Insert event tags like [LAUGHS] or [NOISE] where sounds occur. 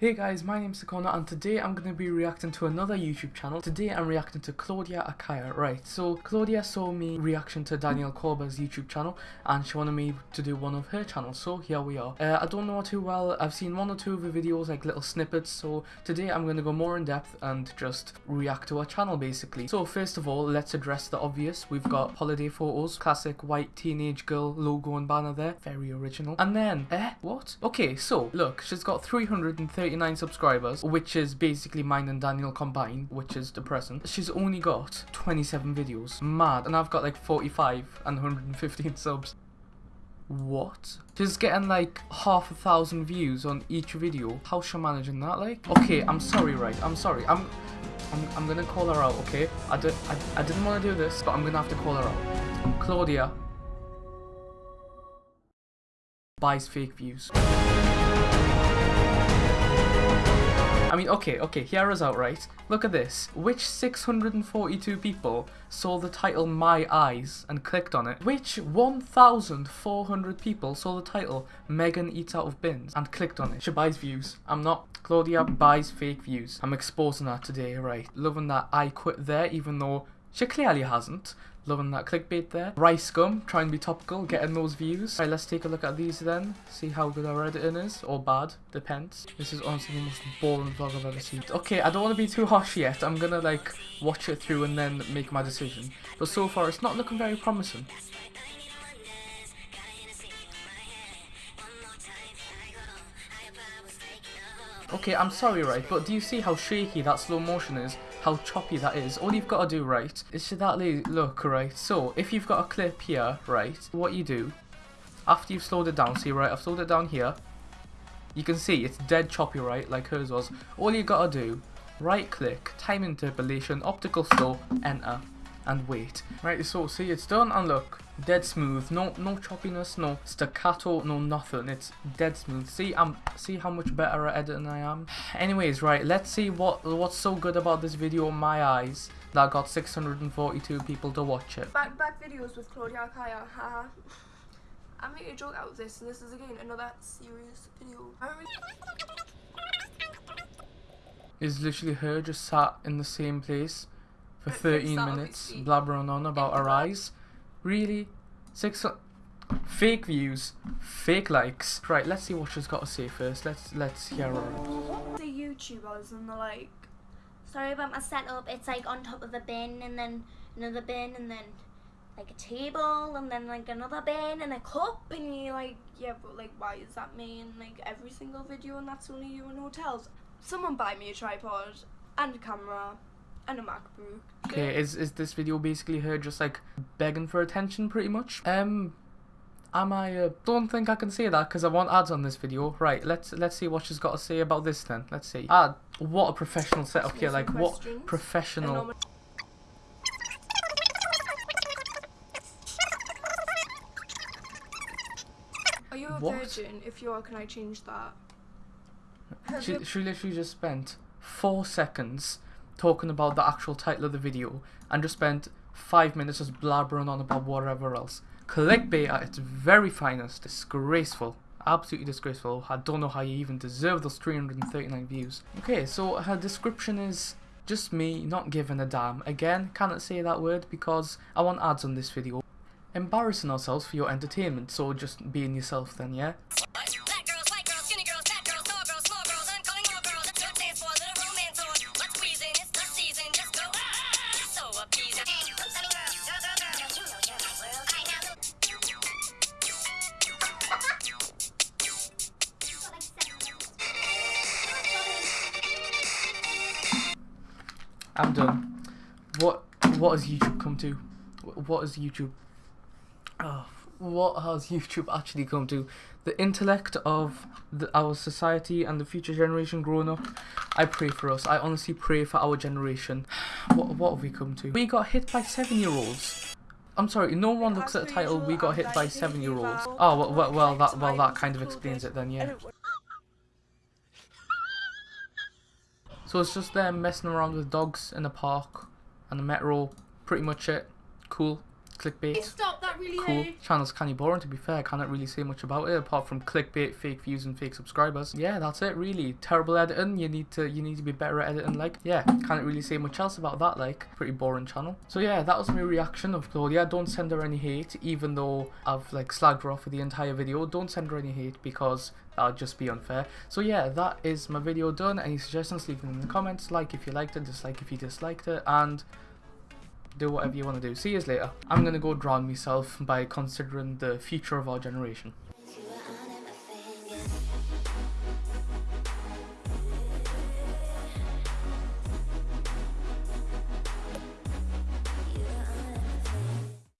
Hey guys, my name's Sakona and today I'm going to be reacting to another YouTube channel. Today I'm reacting to Claudia Akaya. Right, so Claudia saw me reaction to Danielle Corber's YouTube channel and she wanted me to do one of her channels, so here we are. Uh, I don't know her too well, I've seen one or two of her videos, like little snippets, so today I'm going to go more in depth and just react to her channel basically. So first of all, let's address the obvious. We've got holiday photos, classic white teenage girl logo and banner there, very original. And then, eh, what? Okay, so look, she's got 330 39 subscribers, which is basically mine and Daniel combined, which is depressing. She's only got 27 videos. Mad. And I've got like 45 and 115 subs. What? She's getting like half a thousand views on each video. How's she managing that like? Okay, I'm sorry, right? I'm sorry. I'm I'm, I'm gonna call her out, okay? I, did, I, I didn't want to do this, but I'm gonna have to call her out. Claudia buys fake views. I mean, okay, okay, hear us out, right? Look at this. Which 642 people saw the title My Eyes and clicked on it? Which 1,400 people saw the title Megan Eats Out of Bins and clicked on it? She buys views. I'm not. Claudia buys fake views. I'm exposing that today, right? Loving that I quit there, even though she clearly hasn't. Loving that clickbait there. RiceGum, trying to be topical, getting those views. Right, let's take a look at these then. See how good our editing is, or bad, depends. This is honestly the most boring vlog I've ever seen. Okay, I don't want to be too harsh yet. I'm gonna like watch it through and then make my decision. But so far, it's not looking very promising. Okay, I'm sorry, right, but do you see how shaky that slow motion is? How choppy that is? All you've got to do, right, is to that look, right? So, if you've got a clip here, right, what you do, after you've slowed it down, see, right, I've slowed it down here, you can see it's dead choppy, right, like hers was. All you got to do, right click, time interpolation, optical flow, enter and wait. Right, so see it's done and look, dead smooth, no no choppiness, no staccato, no nothing. It's dead smooth. See I'm see how much better at editing I am. Anyways, right, let's see what what's so good about this video in my eyes that got 642 people to watch it. Back back videos with Claudia Kaya, haha. I made a joke out of this and this is again another serious video. Is [LAUGHS] literally her just sat in the same place for 13 minutes blabbering on about her eyes. Really? Six fake views, fake likes. Right, let's see what she's got to say first. Let's let's hear her. The YouTubers and the like. Sorry about my setup. It's like on top of a bin and then another bin and then like a table and then like another bin and a cup and you like yeah but like why is that me in like every single video and that's only you in hotels someone buy me a tripod and a camera and a MacBook. Okay, is is this video basically her just like begging for attention, pretty much? Um, am I? Uh, don't think I can say that because I want ads on this video. Right, let's let's see what she's got to say about this then. Let's see. Ah, what a professional setup here! Like what professional. Are you a what? virgin? If you are, can I change that? She, she literally just spent four seconds talking about the actual title of the video and just spent five minutes just blabbering on about whatever else. Clickbait at its very finest. Disgraceful. Absolutely disgraceful. I don't know how you even deserve those 339 views. Okay, so her description is just me not giving a damn. Again, cannot say that word because I want ads on this video. Embarrassing ourselves for your entertainment, so just being yourself then, yeah? I'm done. What what has YouTube come to? What has YouTube? Oh, what has [LAUGHS] YouTube actually come to? The intellect of the, our society and the future generation growing up. I pray for us. I honestly pray for our generation. [SIGHS] What what have we come to? We got hit by seven year olds. I'm sorry, no one looks at the title. We got hit by seven year olds. Oh well, well, well that well that kind of explains it then, yeah. So it's just them messing around with dogs in the park and the metro. Pretty much it. Cool. Clickbait. Stop, that really Cool. hurt. Channel's kinda boring to be fair, I cannot really say much about it apart from clickbait, fake views and fake subscribers. Yeah, that's it really. Terrible editing, you need to you need to be better at editing like. Yeah, can't really say much else about that like. Pretty boring channel. So yeah, that was my reaction of Claudia. Don't send her any hate, even though I've like slagged her off for the entire video. Don't send her any hate because that would just be unfair. So yeah, that is my video done. Any suggestions, leave them in the comments. Like if you liked it, dislike if you disliked it, and do whatever you want to do. See you later. I'm gonna go drown myself by considering the future of our generation.